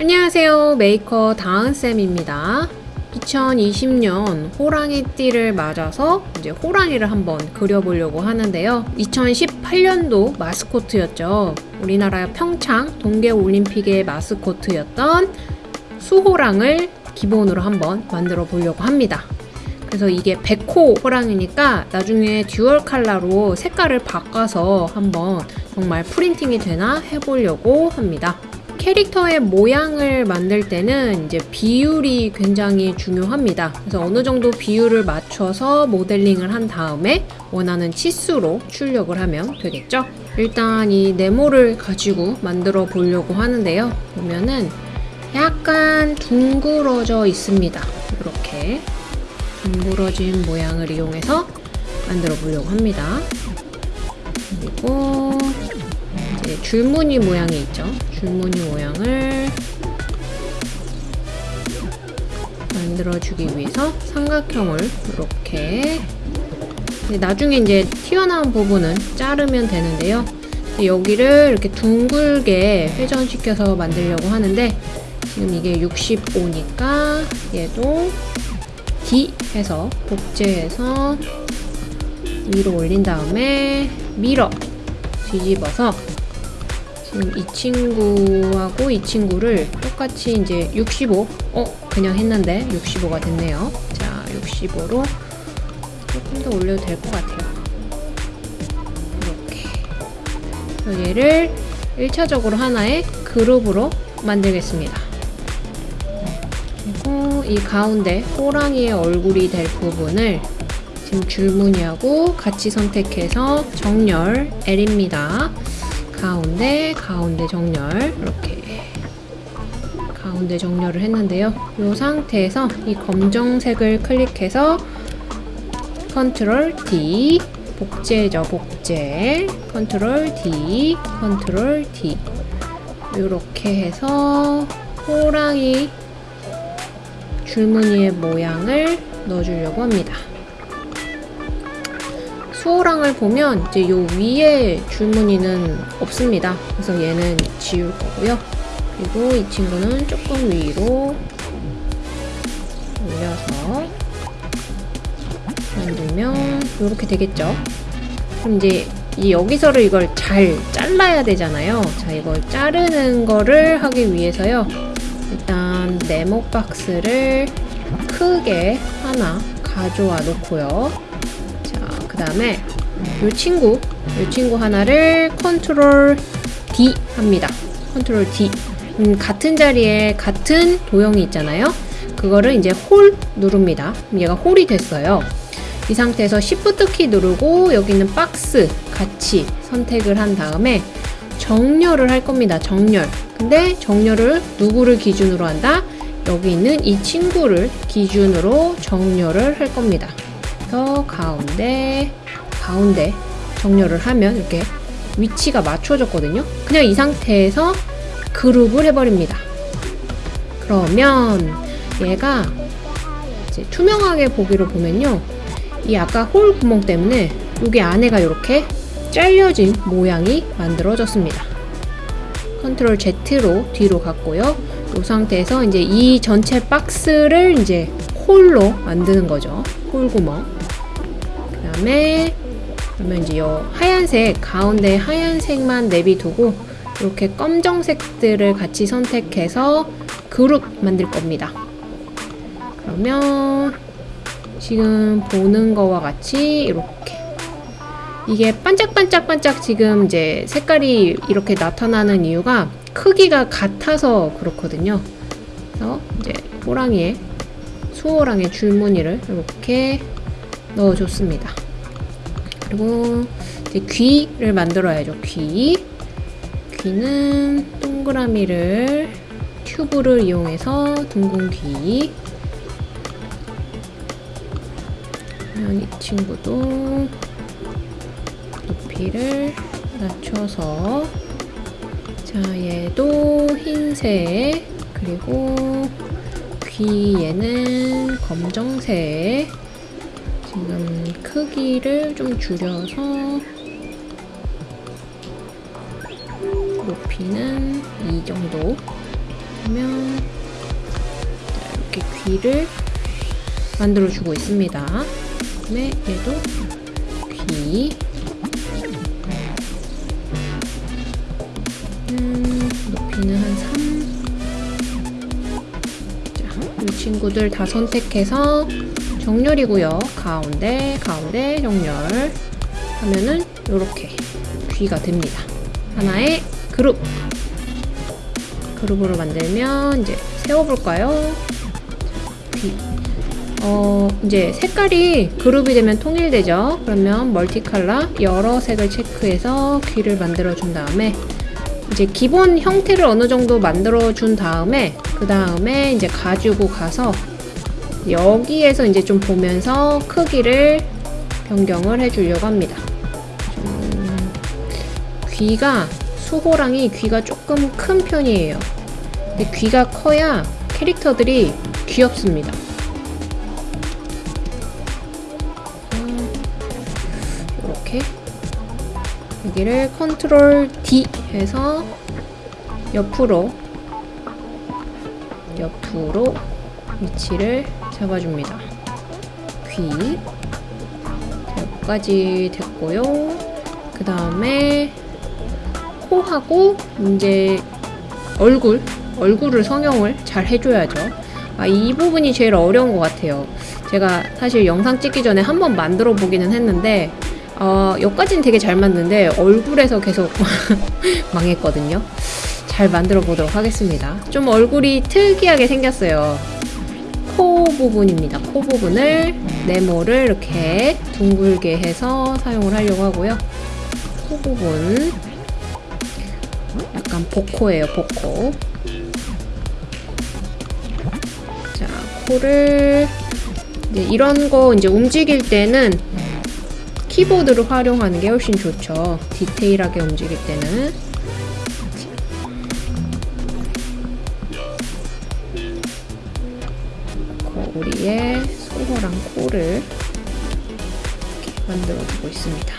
안녕하세요. 메이커 다은쌤입니다. 2020년 호랑이 띠를 맞아서 이제 호랑이를 한번 그려보려고 하는데요. 2018년도 마스코트였죠. 우리나라 평창 동계올림픽의 마스코트였던 수호랑을 기본으로 한번 만들어 보려고 합니다. 그래서 이게 백호 호랑이니까 나중에 dual 컬러로 색깔을 바꿔서 한번 정말 프린팅이 되나 해보려고 합니다. 캐릭터의 모양을 만들 때는 이제 비율이 굉장히 중요합니다. 그래서 어느 정도 비율을 맞춰서 모델링을 한 다음에 원하는 치수로 출력을 하면 되겠죠. 일단 이 네모를 가지고 만들어 보려고 하는데요. 보면은 약간 둥그러져 있습니다. 이렇게 둥그러진 모양을 이용해서 만들어 보려고 합니다. 그리고 이제 줄무늬 모양이 있죠. 줄무늬 모양을 만들어주기 위해서 삼각형을 이렇게 나중에 이제 튀어나온 부분은 자르면 되는데요. 여기를 이렇게 둥글게 회전시켜서 만들려고 하는데 지금 이게 65니까 얘도 D 해서 복제해서 위로 올린 다음에 밀어 뒤집어서 이 친구하고 이 친구를 똑같이 이제 65 어? 그냥 했는데 65가 됐네요 자 65로 조금 더 올려도 될 것 같아요 이렇게 얘를 1차적으로 하나의 그룹으로 만들겠습니다 그리고 이 가운데 호랑이의 얼굴이 될 부분을 지금 줄무늬하고 같이 선택해서 정렬 L입니다. 가운데 가운데 정렬 이렇게 가운데 정렬을 했는데요. 이 상태에서 이 검정색을 클릭해서 컨트롤 D 복제죠 복제 컨트롤 D 컨트롤 D 이렇게 해서 호랑이 줄무늬의 모양을 넣어주려고 합니다. 수호랑을 보면 이제 요 위에 줄무늬는 없습니다. 그래서 얘는 지울 거고요. 그리고 이 친구는 조금 위로 올려서 만들면 이렇게 되겠죠. 그럼 이제 이 여기서를 이걸 잘 잘라야 되잖아요. 자, 이걸 자르는 거를 하기 위해서요. 일단 네모 박스를 크게 하나 가져와 놓고요. 자, 그 다음에 이 친구, 이 친구 하나를 컨트롤 D 합니다. 컨트롤 D. 음, 같은 자리에 같은 도형이 있잖아요. 그거를 이제 홀 누릅니다. 얘가 홀이 됐어요. 이 상태에서 Shift 키 누르고 여기 있는 박스 같이 선택을 한 다음에 정렬을 할 겁니다. 정렬. 근데 정렬을 누구를 기준으로 한다? 여기 있는 이 친구를 기준으로 정렬을 할 겁니다. 그래서 가운데, 가운데 정렬을 하면 이렇게 위치가 맞춰졌거든요. 그냥 이 상태에서 그룹을 해버립니다. 그러면 얘가 투명하게 보기로 보면요. 이 아까 hole 구멍 때문에 여기 안에가 이렇게 잘려진 모양이 만들어졌습니다. 컨트롤 Z로 뒤로 갔고요. 이 상태에서 이제 이 전체 박스를 이제 hole로 만드는 거죠. hole 구멍. 그 다음에 그러면 이제 요 하얀색 가운데 하얀색만 내비두고 이렇게 검정색들을 같이 선택해서 그룹 만들 겁니다. 그러면 지금 보는 거와 같이 이렇게 이게 반짝반짝반짝 지금 이제 색깔이 이렇게 나타나는 이유가 크기가 같아서 그렇거든요. 그래서 이제 호랑이의 수호랑의 줄무늬를 이렇게 넣어줬습니다. 그리고 이제 귀를 만들어야죠. 귀. 귀는 동그라미를 튜브를 이용해서 둥근 귀. 이 친구도 높이를 낮춰서 자 얘도 흰색 그리고 귀 얘는 검정색 지금 크기를 좀 줄여서 높이는 이 정도 하면 자, 이렇게 귀를 만들어 주고 있습니다. 그다음에 얘도 귀. 음, 높이는 한 3. 자, 이 친구들 다 선택해서 정렬이고요. 가운데, 가운데, 정렬. 하면은 이렇게 귀가 됩니다. 하나의 그룹. 그룹으로 만들면 이제 세워볼까요? 귀. 어, 이제 색깔이 그룹이 되면 통일되죠. 그러면 멀티컬러 여러 색을 체크해서 귀를 만들어 준 다음에 이제 기본 형태를 어느 정도 만들어 준 다음에 그 다음에 이제 가지고 가서 여기에서 이제 좀 보면서 크기를 변경을 해 주려고 합니다. 좀 귀가 수호랑이 귀가 조금 큰 편이에요. 근데 귀가 커야 캐릭터들이 귀엽습니다. 이렇게 여기를 컨트롤 D 해서 옆으로 옆으로 위치를 잡아줍니다. 귀 여기까지 됐고요. 그 다음에 코하고 이제 얼굴 얼굴을 성형을 잘 해줘야죠. 아, 이 부분이 제일 어려운 것 같아요. 제가 사실 영상 찍기 전에 한번 만들어 보기는 했는데 어, 여기까지는 되게 잘 맞는데 얼굴에서 계속 망했거든요. 잘 만들어 보도록 하겠습니다. 좀 얼굴이 특이하게 생겼어요. 코 부분입니다. 코 부분을 네모를 이렇게 둥글게 해서 사용을 하려고 하고요. 코 부분 약간 복코예요, 복코. 자, 코를 이제 이런 거 이제 움직일 때는 키보드를 활용하는 게 훨씬 좋죠. 디테일하게 움직일 때는. 거울이에 소호랑 코를 이렇게 만들어 주고 있습니다.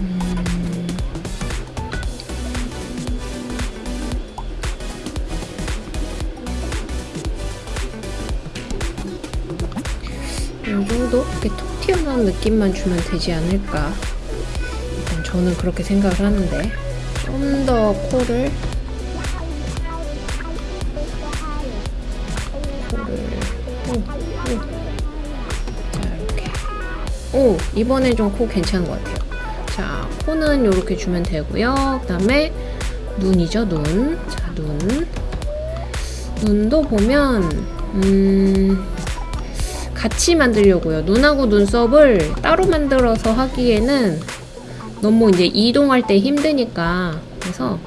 음, 이 정도 이렇게 톡 튀어나온 느낌만 주면 되지 않을까. 저는 그렇게 생각을 하는데 좀 더 코를 코를 오, 오. 자 이렇게 오 이번에 좀 코 괜찮은 것 같아요. 자 코는 이렇게 주면 되고요. 그 다음에 눈이죠 눈. 자 눈. 눈도 보면 음. 같이 만들려고요. 눈하고 눈썹을 따로 만들어서 하기에는 너무 이제 이동할 때 힘드니까 그래서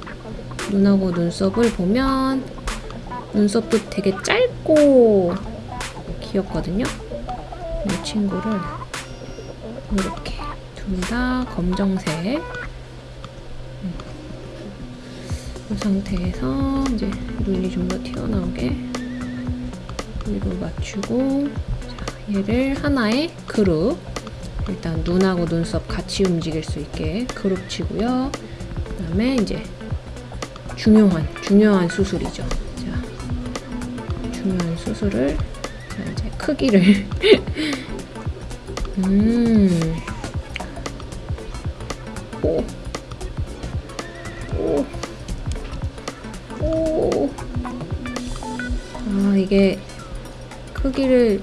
눈하고 눈썹을 보면 눈썹도 되게 짧고 귀엽거든요. 이 친구를 이렇게 둘 다 검정색 음. 이 상태에서 이제 눈이 좀 더 튀어나오게 위로 맞추고 얘를 하나의 그룹 일단 눈하고 눈썹 같이 움직일 수 있게 그룹 치고요. 그 다음에 이제 중요한 중요한 수술이죠. 자 중요한 수술을 자 이제 크기를. 음. 오. 아, 이게 크기를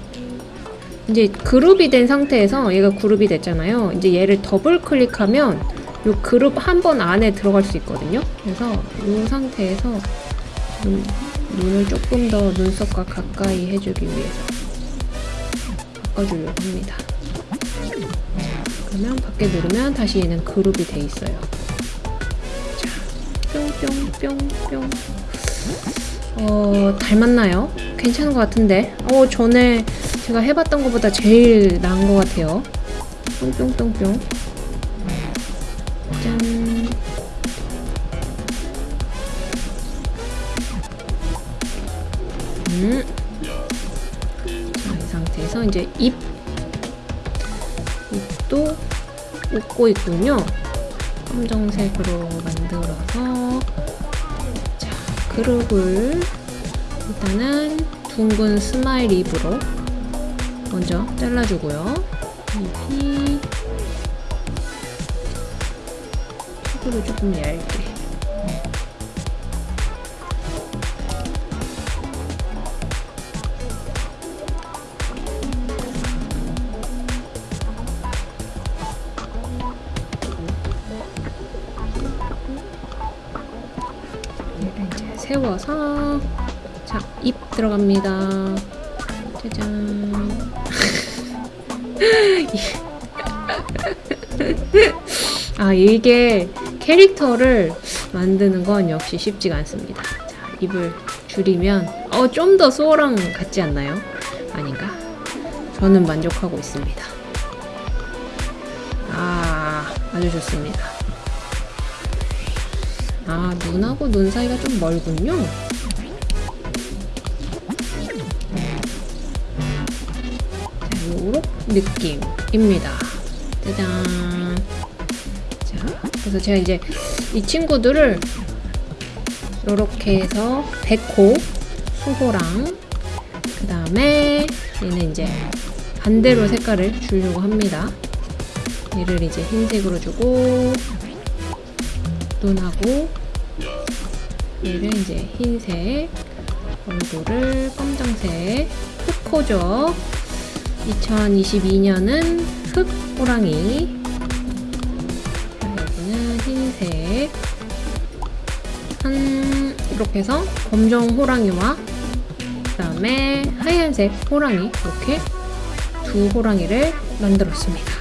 이제 그룹이 된 상태에서 얘가 그룹이 됐잖아요. 이제 얘를 더블 클릭하면 요 그룹 한 번 안에 들어갈 수 있거든요. 그래서 이 상태에서 눈, 눈을 조금 더 눈썹과 가까이 해주기 위해서 바꿔주려고 합니다. 그러면 밖에 누르면 다시 얘는 그룹이 돼 있어요. 자, 뿅뿅뿅뿅. 어, 닮았나요? 괜찮은 것 같은데. 어, 전에 제가 해봤던 것보다 제일 나은 것 같아요. 뿅뿅뿅뿅. 짠. 음. 자, 이 상태에서 이제 입. 입도 웃고 있군요. 검정색으로 만들어서. 자, 그룹을 일단은 둥근 smile lip으로 먼저 잘라주고요. 입이 속으로 조금 얇게. 이제 세워서 자, 잎 들어갑니다. 짜잔. 아, 이게 캐릭터를 만드는 건 역시 쉽지가 않습니다. 자, 입을 줄이면 어, 좀더 소랑 같지 않나요? 아닌가? 저는 만족하고 있습니다. 아, 아주 좋습니다. 아, 눈하고 눈 사이가 좀 멀군요. 느낌입니다. 짜잔. 자, 그래서 제가 이제 이 친구들을 요렇게 해서 백호, 수호랑 그 다음에 얘는 이제 반대로 색깔을 주려고 합니다. 얘를 이제 흰색으로 주고 눈하고 얘를 이제 흰색 얼굴을 검정색 흑호죠 2022년은 흑 호랑이. 자, 여기는 흰색. 한 이렇게 해서 검정 호랑이와 그 다음에 하얀색 호랑이. 이렇게 두 호랑이를 만들었습니다